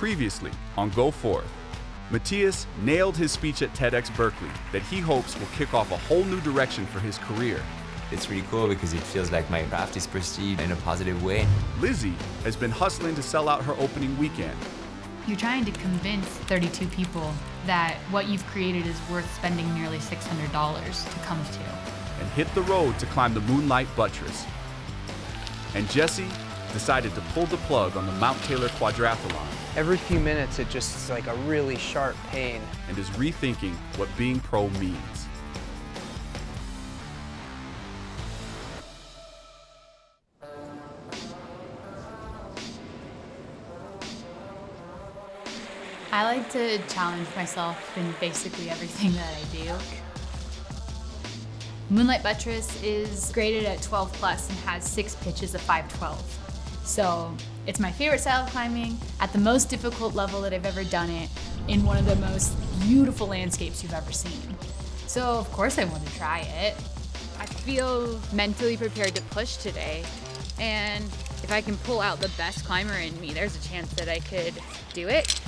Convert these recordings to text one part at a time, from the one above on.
Previously on Go Forth, Matthias nailed his speech at TEDx Berkeley that he hopes will kick off a whole new direction for his career. It's really cool because it feels like my craft is perceived in a positive way. Lizzie has been hustling to sell out her opening weekend. You're trying to convince 32 people that what you've created is worth spending nearly $600 to come to. and hit the road to climb the Moonlight Buttress. And Jesse decided to pull the plug on the Mount Taylor Quadrathlon Every few minutes, it just is like a really sharp pain. and is rethinking what being pro means. I like to challenge myself in basically everything that I do. Moonlight Buttress is graded at 12 plus and has six pitches of 512. So it's my favorite style of climbing at the most difficult level that I've ever done it in one of the most beautiful landscapes you've ever seen. So of course I want to try it. I feel mentally prepared to push today. And if I can pull out the best climber in me, there's a chance that I could do it.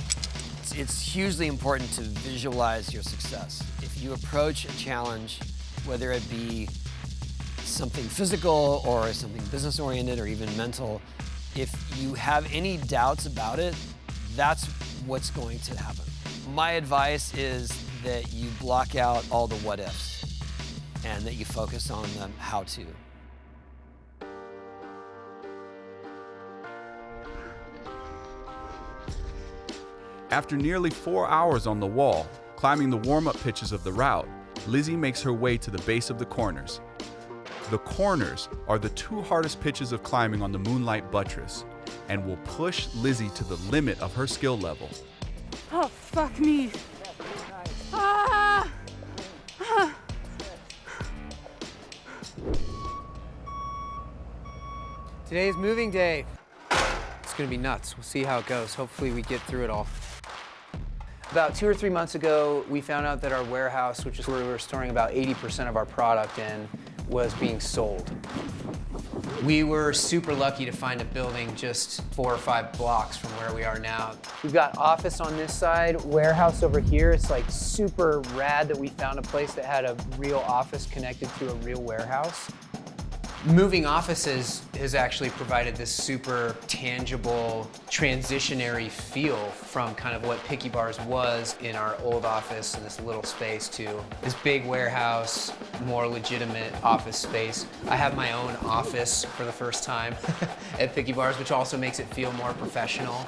It's, it's hugely important to visualize your success. If you approach a challenge, whether it be something physical or something business oriented or even mental, if you have any doubts about it, that's what's going to happen. My advice is that you block out all the what ifs and that you focus on the how to. After nearly four hours on the wall, climbing the warm up pitches of the route, Lizzie makes her way to the base of the corners. The corners are the two hardest pitches of climbing on the Moonlight Buttress and will push Lizzie to the limit of her skill level. Oh, fuck me. Ah! Today's moving day. It's gonna be nuts. We'll see how it goes. Hopefully we get through it all. About two or three months ago, we found out that our warehouse, which is where we were storing about 80% of our product in, was being sold. We were super lucky to find a building just four or five blocks from where we are now. We've got office on this side, warehouse over here. It's like super rad that we found a place that had a real office connected to a real warehouse. Moving offices has actually provided this super tangible, transitionary feel from kind of what Picky Bars was in our old office in this little space to this big warehouse, more legitimate office space. I have my own office for the first time at Picky Bars, which also makes it feel more professional.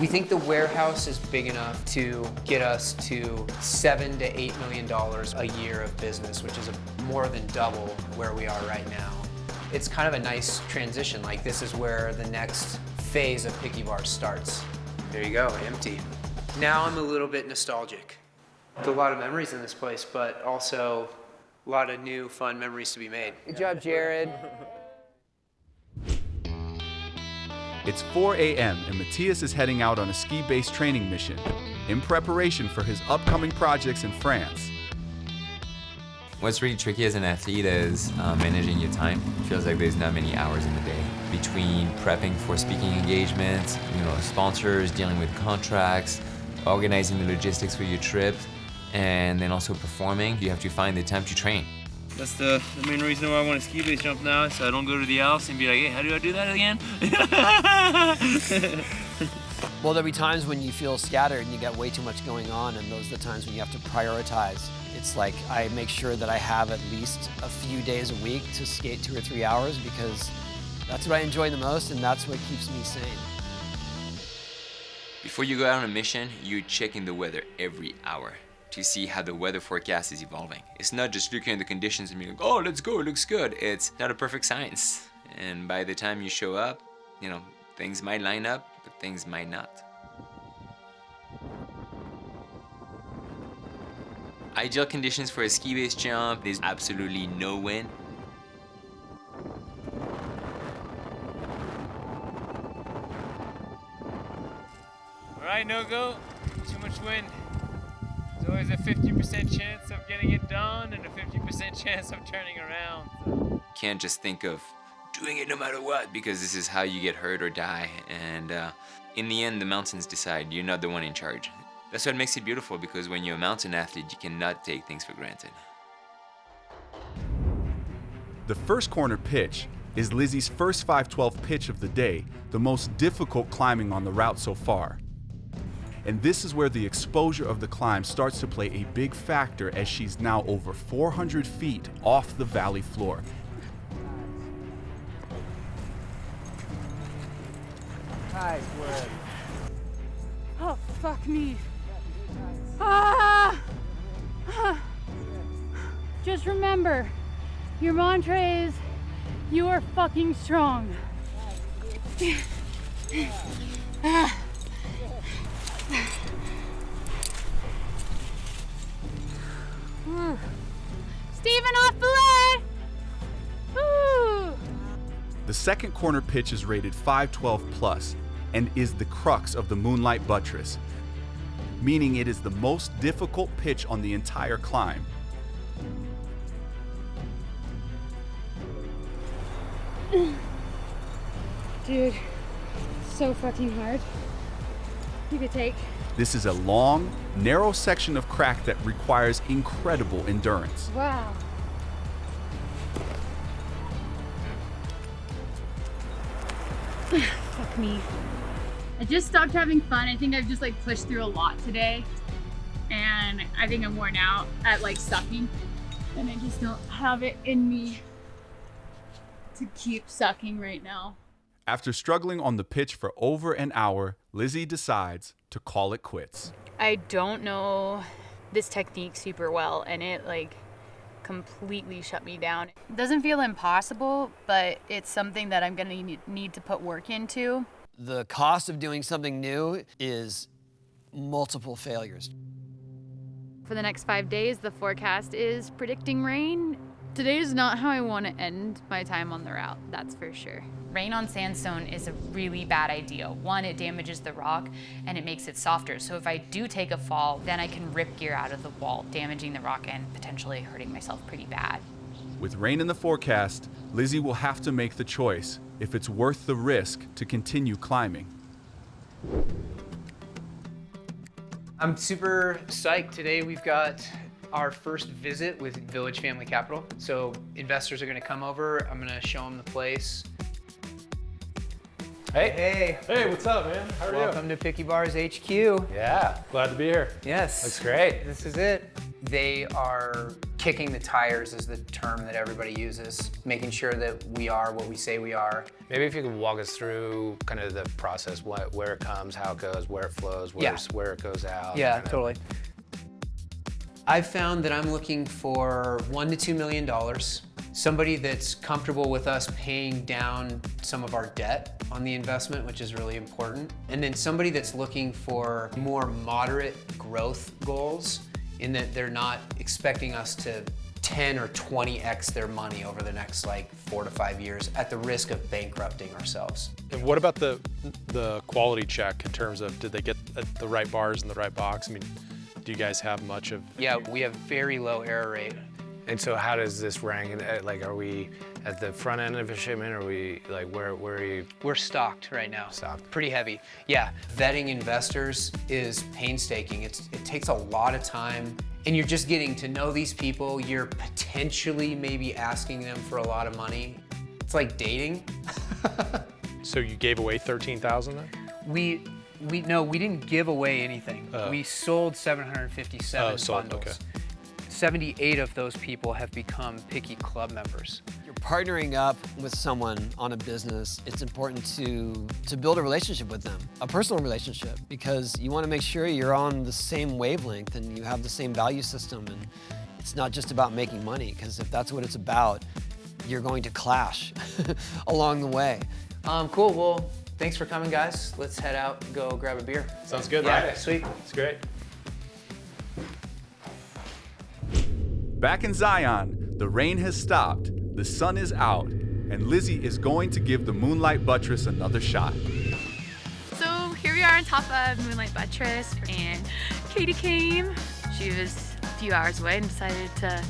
We think the warehouse is big enough to get us to seven to eight million dollars a year of business, which is a, more than double where we are right now it's kind of a nice transition. Like this is where the next phase of Picky Bar starts. There you go, empty. Now I'm a little bit nostalgic. There's a lot of memories in this place, but also a lot of new fun memories to be made. Good job, Jared. It's 4 a.m. and Matthias is heading out on a ski based training mission in preparation for his upcoming projects in France. What's really tricky as an athlete is uh, managing your time. It feels like there's not many hours in the day. Between prepping for speaking engagements, you know, sponsors, dealing with contracts, organizing the logistics for your trip, and then also performing, you have to find the time to train. That's the, the main reason why I want to ski base jump now, so I don't go to the Alps and be like, hey, how do I do that again? Well, there'll be times when you feel scattered and you got way too much going on, and those are the times when you have to prioritize. It's like I make sure that I have at least a few days a week to skate two or three hours because that's what I enjoy the most and that's what keeps me sane. Before you go out on a mission, you're checking the weather every hour to see how the weather forecast is evolving. It's not just looking at the conditions and being like, oh, let's go, it looks good. It's not a perfect science. And by the time you show up, you know, things might line up, but things might not. Ideal conditions for a ski base jump, there's absolutely no wind. All right, no go. Too much wind. There's always a 50% chance of getting it done and a 50% chance of turning around. Can't just think of doing it no matter what because this is how you get hurt or die. And uh, in the end, the mountains decide. You're not the one in charge. That's what makes it beautiful because when you're a mountain athlete, you cannot take things for granted. The first corner pitch is Lizzie's first 512 pitch of the day, the most difficult climbing on the route so far. And this is where the exposure of the climb starts to play a big factor as she's now over 400 feet off the valley floor. Oh, fuck me. Ah! Ah. Just remember, your mantra is, you are fucking strong. Steven off! Woo! The second corner pitch is rated 512 plus and is the crux of the Moonlight Buttress, meaning it is the most difficult pitch on the entire climb. Dude, so fucking hard. You could take. This is a long, narrow section of crack that requires incredible endurance. Wow. Fuck me. I just stopped having fun. I think I've just like pushed through a lot today. And I think I'm worn out at like sucking. And I just don't have it in me to keep sucking right now. After struggling on the pitch for over an hour, Lizzie decides to call it quits. I don't know this technique super well, and it like completely shut me down. It doesn't feel impossible, but it's something that I'm gonna need- need to put work into. The cost of doing something new is multiple failures. For the next five days, the forecast is predicting rain. Today is not how I want to end my time on the route, that's for sure. Rain on sandstone is a really bad idea. One, it damages the rock and it makes it softer. So if I do take a fall, then I can rip gear out of the wall, damaging the rock and potentially hurting myself pretty bad. With rain in the forecast, Lizzie will have to make the choice if it's worth the risk to continue climbing. I'm super psyched. Today we've got our first visit with Village Family Capital. So investors are gonna come over. I'm gonna show them the place. Hey. Hey. Hey, what's up, man? How are Welcome to Picky Bars HQ. Yeah, glad to be here. Yes. Looks great. This is it. They are kicking the tires is the term that everybody uses, making sure that we are what we say we are. Maybe if you could walk us through kind of the process, what, where it comes, how it goes, where it flows, where, Yeah. where it goes out. Yeah, kinda- totally. I've found that I'm looking for one to two million dollars. Somebody that's comfortable with us paying down some of our debt on the investment, which is really important. And then somebody that's looking for more moderate growth goals in that they're not expecting us to 10 or 20x their money over the next like four to five years at the risk of bankrupting ourselves. And what about the the quality check in terms of did they get uh, the right bars in the right box? I mean, do you guys have much of? Yeah, we have very low error rate. And so how does this rank? Uh, Like, are we at the front end of a shipment? Or are we, like, where, where are you? We're stocked right now. Stocked. Pretty heavy. Yeah, vetting investors is painstaking. It's, it takes a lot of time and you're just getting to know these people. You're potentially maybe asking them for a lot of money. It's like dating. So you gave away thirteen thousand then? We, we, no, we didn't give away anything. Oh. we sold 757 Oh, sold, bundles. okay. 78 of those people have become Picky Club members. You're partnering up with someone on a business. It's important to to build a relationship with them, a personal relationship, because you want to make sure you're on the same wavelength and you have the same value system. And it's not just about making money, because if that's what it's about, you're going to clash along the way. Um, cool, well, thanks for coming, guys. Let's head out and go grab a beer. Sounds good. Yeah, right? sweet. It's great. Back in Zion, the rain has stopped, the sun is out, and Lizzie is going to give the Moonlight Buttress another shot. So here we are on top of Moonlight Buttress, and Katie came. She was a few hours away and decided to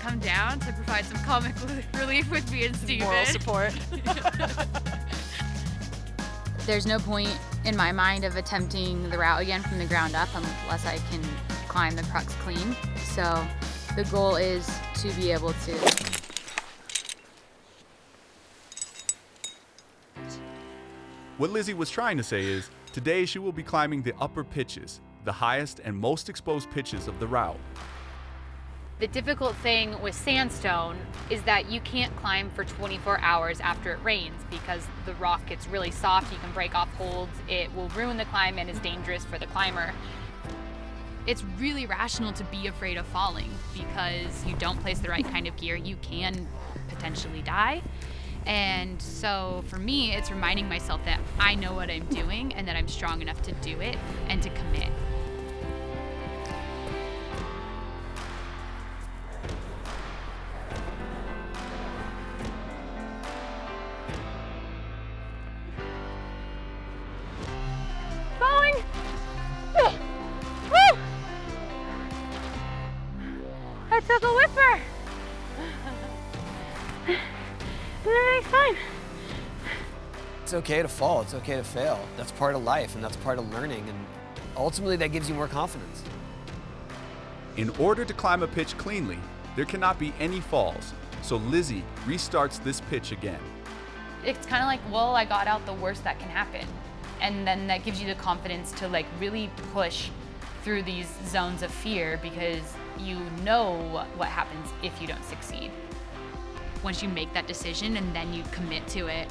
come down to provide some comic relief with me and Steven. Moral support. There's no point in my mind of attempting the route again from the ground up unless I can climb the crux clean. So the goal is to be able to What Lizzie was trying to say is, today she will be climbing the upper pitches, the highest and most exposed pitches of the route. The difficult thing with sandstone is that you can't climb for 24 hours after it rains because the rock gets really soft, you can break off holds, it will ruin the climb and is dangerous for the climber. It's really rational to be afraid of falling because you don't place the right kind of gear, you can potentially die. And so for me, it's reminding myself that I know what I'm doing and that I'm strong enough to do it and to commit. It's okay to fall, it's okay to fail. That's part of life and that's part of learning and ultimately that gives you more confidence. In order to climb a pitch cleanly, there cannot be any falls, so Lizzie restarts this pitch again. It's kind of like, well, I got out the worst that can happen. And then that gives you the confidence to like really push through these zones of fear because you know what happens if you don't succeed. Once you make that decision and then you commit to it,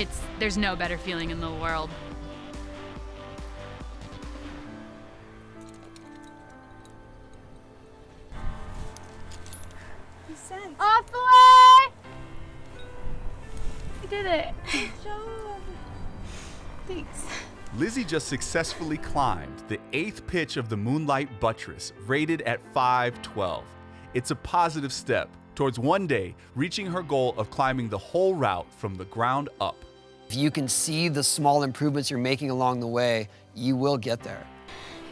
it's there's no better feeling in the world. Off the way! You did it. Thanks. Lizzie just successfully climbed the eighth pitch of the Moonlight Buttress, rated at 512. It's a positive step towards one day reaching her goal of climbing the whole route from the ground up. If you can see the small improvements you're making along the way, you will get there.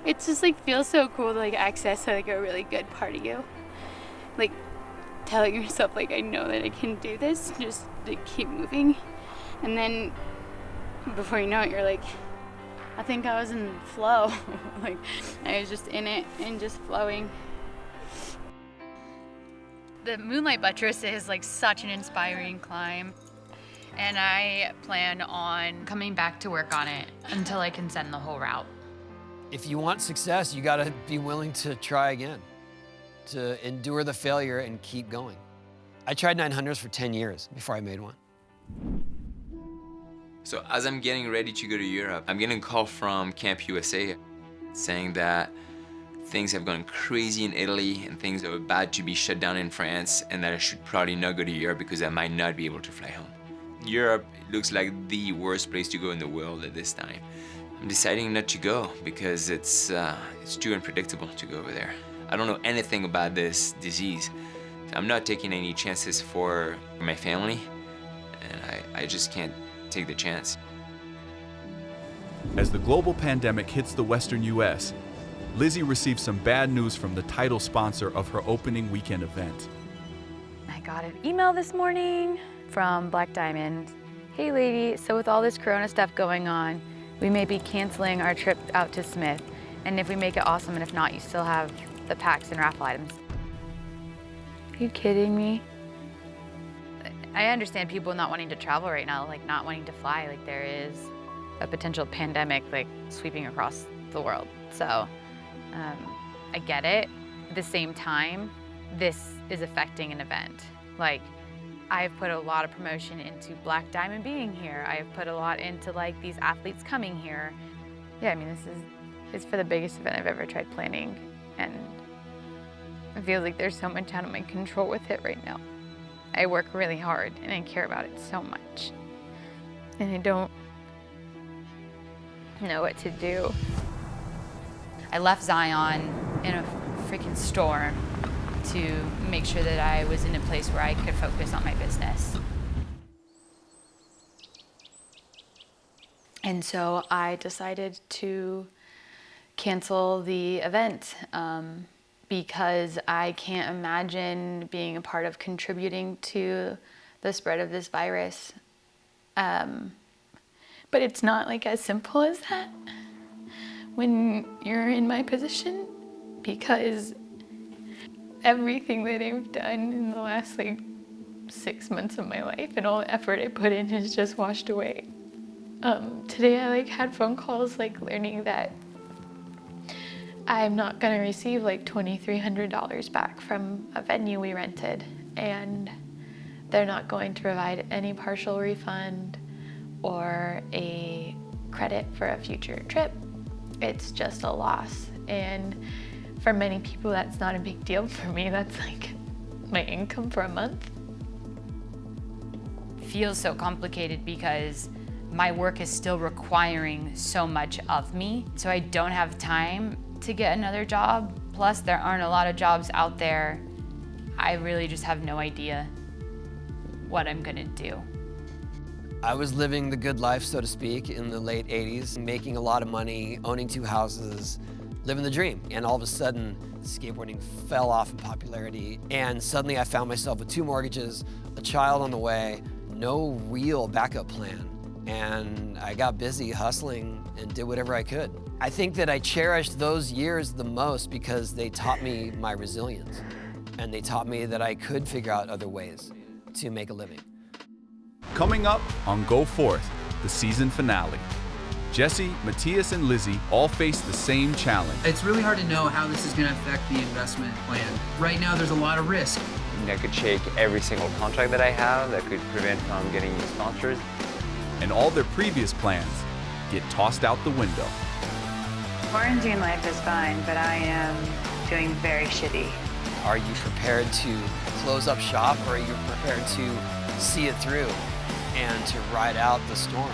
It just like feels so cool to like access like a really good part of you. Like telling yourself like I know that I can do this, just like, keep moving. And then before you know it, you're like, I think I was in flow. like I was just in it and just flowing. The Moonlight Buttress is like such an inspiring climb. And I plan on coming back to work on it until I can send the whole route. If you want success, you gotta be willing to try again, to endure the failure and keep going. I tried 900s for 10 years before I made one. So as I'm getting ready to go to Europe, I'm getting a call from Camp USA saying that things have gone crazy in Italy and things are about to be shut down in France and that I should probably not go to Europe because I might not be able to fly home. Europe looks like the worst place to go in the world at this time. I'm deciding not to go because it's, uh, it's too unpredictable to go over there. I don't know anything about this disease. I'm not taking any chances for my family and I, I just can't take the chance. As the global pandemic hits the western US, Lizzie received some bad news from the title sponsor of her opening weekend event. I got an email this morning from Black Diamond. Hey lady, so with all this corona stuff going on, we may be canceling our trip out to Smith. And if we make it awesome and if not, you still have the packs and raffle items. Are you kidding me? I understand people not wanting to travel right now, like not wanting to fly, like there is a potential pandemic like sweeping across the world. So um, I get it. At the same time, this is affecting an event. Like I've put a lot of promotion into Black Diamond being here. I've put a lot into like these athletes coming here. Yeah, I mean this is it's for the biggest event I've ever tried planning and it feels like there's so much out of my control with it right now. I work really hard and I care about it so much. And I don't know what to do. I left Zion in a freaking storm to make sure that I was in a place where I could focus on my business. And so I decided to cancel the event um, because I can't imagine being a part of contributing to the spread of this virus. Um, but it's not like as simple as that when you're in my position because everything that I've done in the last like six months of my life and all the effort I put in has just washed away. Um, today I like had phone calls like learning that I'm not gonna receive like $2,300 back from a venue we rented and they're not going to provide any partial refund or a credit for a future trip. It's just a loss. And for many people, that's not a big deal. For me, that's like my income for a month. feels so complicated because my work is still requiring so much of me. So I don't have time to get another job. Plus, there aren't a lot of jobs out there. I really just have no idea what I'm gonna do. I was living the good life, so to speak, in the late 80s, making a lot of money, owning two houses, living the dream. And all of a sudden, skateboarding fell off in popularity. And suddenly I found myself with two mortgages, a child on the way, no real backup plan. And I got busy hustling and did whatever I could. I think that I cherished those years the most because they taught me my resilience. And they taught me that I could figure out other ways to make a living. Coming up on Go Forth, the season finale. Jesse, Matthias, and Lizzie all face the same challenge. It's really hard to know how this is going to affect the investment plan. Right now, there's a lot of risk. That could shake every single contract that I have, that could prevent from getting new sponsors. And all their previous plans get tossed out the window. Quarantine life is fine, but I am doing very shitty. Are you prepared to close up shop or are you prepared to see it through and to ride out the storm?